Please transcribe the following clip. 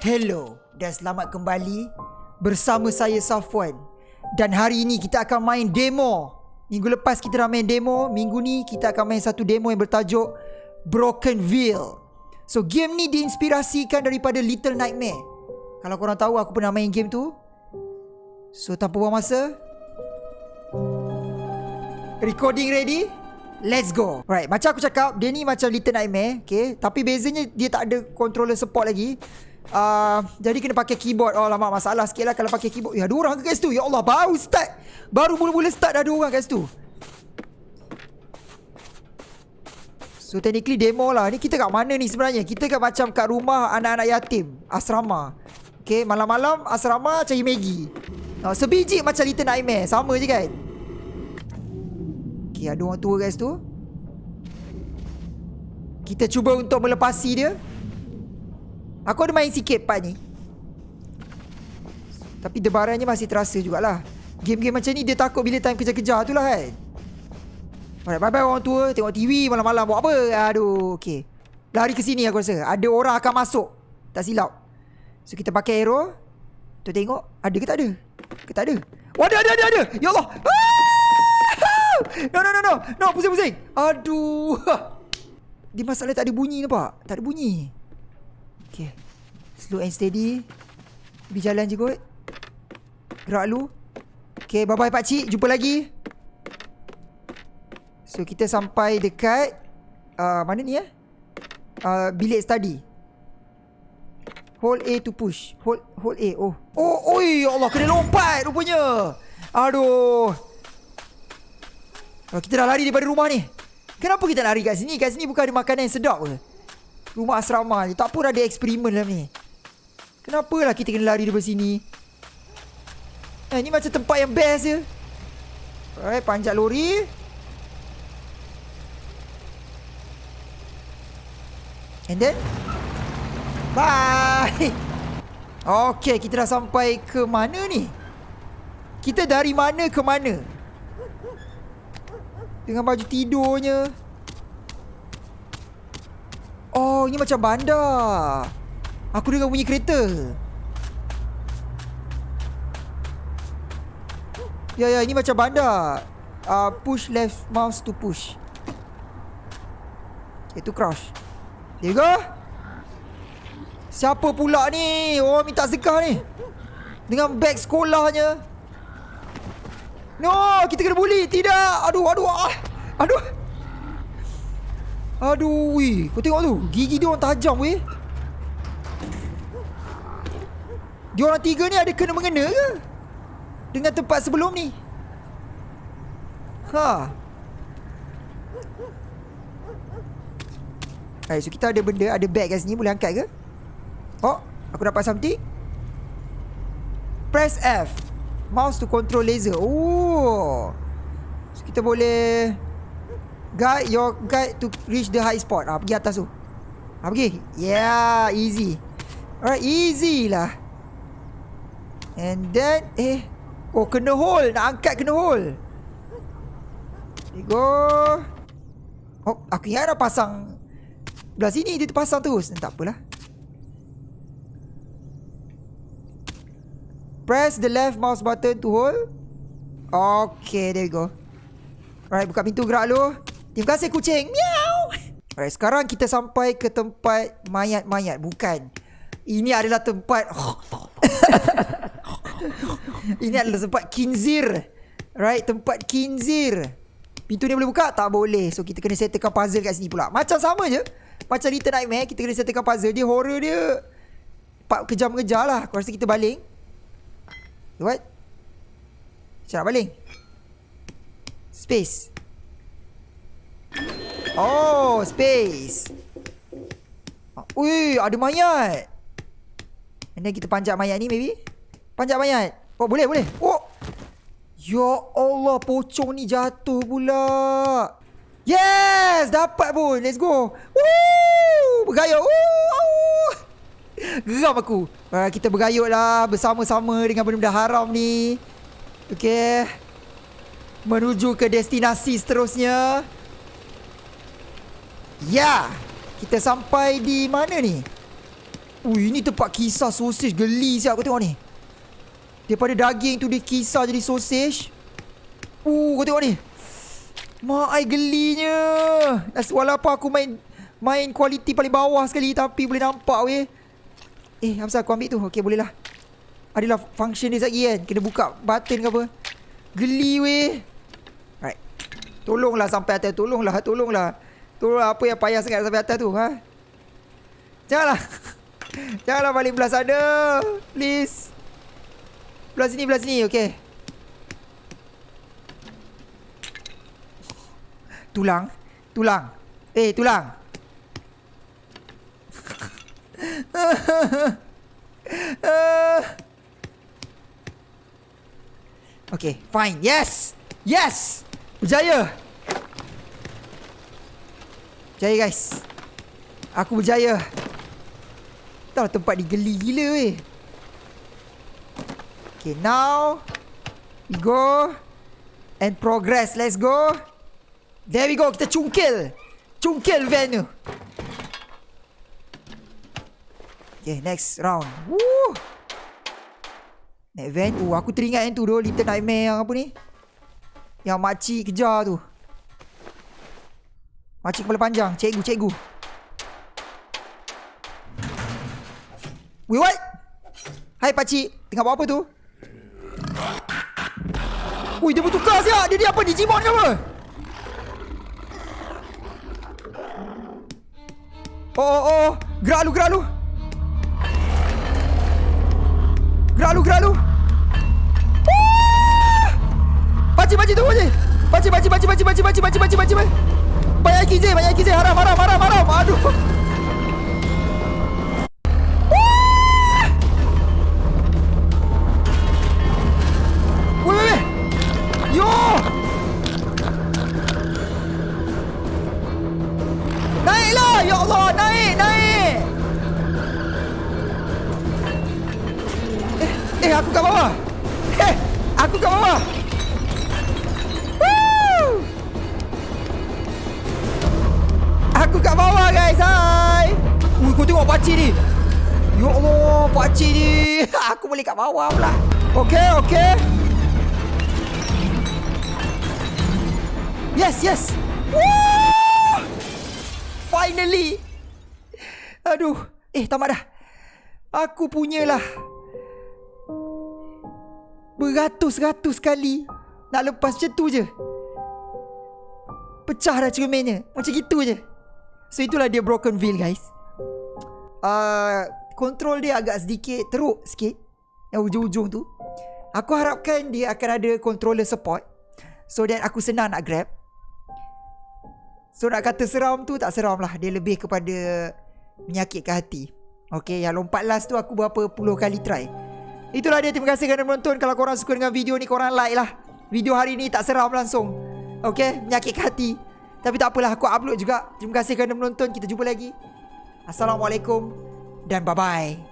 Hello dan selamat kembali bersama saya Safwan. Dan hari ini kita akan main demo. Minggu lepas kita dah main demo, minggu ni kita akan main satu demo yang bertajuk Brokenville. So game ni diinspirasikan daripada Little Nightmare. Kalau korang tahu aku pernah main game tu. So tanpa buang masa, recording ready? Let's go. Right, macam aku cakap, dia ni macam Little Nightmare, okay? Tapi bezanya dia tak ada controller support lagi. Uh, jadi kena pakai keyboard. Oh lama masalah sikit lah Kalau pakai keyboard. Ya ada orang ke kat situ. Ya Allah baru start. Baru mula-mula start dah ada orang kat situ. So technically demo lah. Ni kita kat mana ni sebenarnya? Kita kat macam kat rumah anak-anak yatim. Asrama. Okay malam-malam asrama cari Maggie uh, Sebiji macam Little Nightmare. Sama je kan? Okay ada orang tua kat situ. Kita cuba untuk melepasi dia Aku ada main sikit part ni. Tapi debarannya masih terasa jugalah. Game-game macam ni dia takut bila time kejar-kejar tu lah kan? Bye-bye orang tua. Tengok TV malam-malam buat apa? Aduh, okay Lari ke sini aku rasa. Ada orang akan masuk. Tak silap. So kita pakai arrow. Tu tengok Ada ke tak ada? Ke tak ada? Oh ada ada ada ada. Ya Allah. Ah! No no no no. No pusing-pusing. Aduh. Dia masalah tak ada bunyi nampak? Tak ada bunyi Okay Slow and steady. Pergi jalan je kot. Gerak lu. Okay bye bye pakcik Jumpa lagi. So kita sampai dekat uh, Mana ni eh? Uh, Bilik study. Hold A to push. Hold hold A. Oh. Oh oi ya Allah Kena lompat rupanya. Aduh. Oh, Kita dah lari daripada rumah ni. Kenapa kita lari kat sini? Kat sini bukan ada makanan yang sedap ke Rumah asrama je. Tak pun ada eksperimen dalam ni Kenapalah kita kena lari daripada sini? Eh ni macam tempat yang best je. Alright panjat lori. And then? Bye! Okay kita dah sampai ke mana ni? Kita dari mana ke mana? Dengan baju tidurnya Oh, ini macam bandar. Aku dengar bunyi kereta. Ya, ya, ini macam bandar. Uh, push left mouse to push. Itu crouch. There you go. Siapa pula ni? Oh, minta sedekah ni. Dengan beg sekolahnya. No, kita kena bully. Tidak. Aduh, aduh. Ah. Aduh. Aduh, weh. Kau tengok tu. Gigi dia orang tajam, weh. Dia orang tiga ni ada kena-mengena ke? Dengan tempat sebelum ni? Ha. Hai, so kita ada benda, ada bag kat sini. Boleh angkat ke? Oh, aku dapat something. Press F. Mouse to control laser. Oh. So kita boleh... Guide your guide to reach the high spot. Ah, pergi atas tu. Ah, pergi. Yeah, easy. Alright, easy lah. And then, eh. Oh, kena hole. Nak angkat kena hole. There go. Oh, aku ingat dah pasang. Belah sini dia terpasang terus. Tak apalah. Press the left mouse button to hold. Okay, there you go. Alright, buka pintu gerak lu. Terima kasih kucing. Miau. Alright, sekarang kita sampai ke tempat mayat-mayat. Bukan. Ini adalah tempat... Ini adalah tempat kinzir. Right, tempat kinzir. Pintu ni boleh buka? Tak boleh. So, kita kena settlekan puzzle kat sini pula. Macam sama je. Macam Little Nightmare, kita kena settlekan puzzle. Dia horror dia... Pak kejam-kejam lah. Aku rasa kita baling. What? Macam nak baling? Space. Oh, space. Ui, ada mayat. And then kita panjat mayat ni maybe. Panjat mayat. Oh, boleh, boleh. Oh. Ya Allah, pocong ni jatuh pula. Yes, dapat pun. Let's go. Woo! Bergayut. Woo! Geram aku. Uh, kita bergayut lah bersama-sama dengan benda-benda haram ni. Okay. Menuju ke destinasi seterusnya. Ya Kita sampai di mana ni? Ui, ini tempat kisar sosis geli siap kau tengok ni. Daripada daging tu dia kisar jadi sosis. Uh, kau tengok ni. Mak ai gelinya. Walaupun aku main main kualiti paling bawah sekali tapi boleh nampak weh. Eh, Hamzah aku ambil tu. Okey, boleh lah. Adalah function dia lagi kan. Kena buka button ke apa. Geli weh. Right. Tolonglah sampai atas. Tolonglah, tolonglah. Tolonglah apa yang payah sangat sampai atas tu. Ha? Janganlah. Janganlah balik belah sana. Please. Belah sini, belah sini. Okay. Tulang. Tulang. Eh, tulang. okay, fine. Yes. Yes. Berjaya. Berjaya, guys. Aku berjaya. Tahu tempat ni geli gila weh. Okay, now we go and progress. Let's go. There we go. Kita cungkil. Cungkil van tu. Okay, next round. Woo! Next van. Oh, aku teringat yang tu tu. Little Nightmare yang apa ni. Yang makcik kejar tu. Makcik kepala panjang. Cikgu, cikgu. Wait, what? Hai pakcik. Tengah buat apa tu? Ui, dia bertukar siap. Dia, dia apa? Digimon ke apa? Oh, oh, oh. Gerak lu, gerak lu. Gerak lu, gerak lu. Pakcik, pakcik, tunggu je. Pakcik, pakcik, pakcik, pakcik, pakcik, pakcik, pakcik, pakcik, pakcik. Banyak KJ, banyak KJ. Haram, haram, haram, haram. Aduh. Ya eh, eh, aku kat bawah. Eh, aku kat bawah. Aku kat bawah guys! Hai! Ui, kau tengok pakcik ni! Ya Allah! Pakcik ni! aku boleh kat bawah pula! Okay, okay! Yes, yes. Woo! Finally. Aduh. Eh, tamat dah. Aku punyalah. Beratus-ratus kali nak lepas macam tu je. Pecah dah cerminnya. Macam gitu je. So, itulah dia Broken Veil, guys. Uh, control dia agak sedikit teruk sikit. Yang ujung-ujung tu. Aku harapkan dia akan ada controller support. So that aku senang nak grab. So nak kata seram tu tak seram lah Dia lebih kepada Menyakitkan hati Okay yang lompat last tu aku berapa puluh kali try Itulah dia terima kasih kerana menonton Kalau korang suka dengan video ni korang like lah Video hari ni tak seram langsung Okay menyakitkan hati Tapi tak apalah aku upload juga. Terima kasih kerana menonton. Kita jumpa lagi. Assalamualaikum Dan bye bye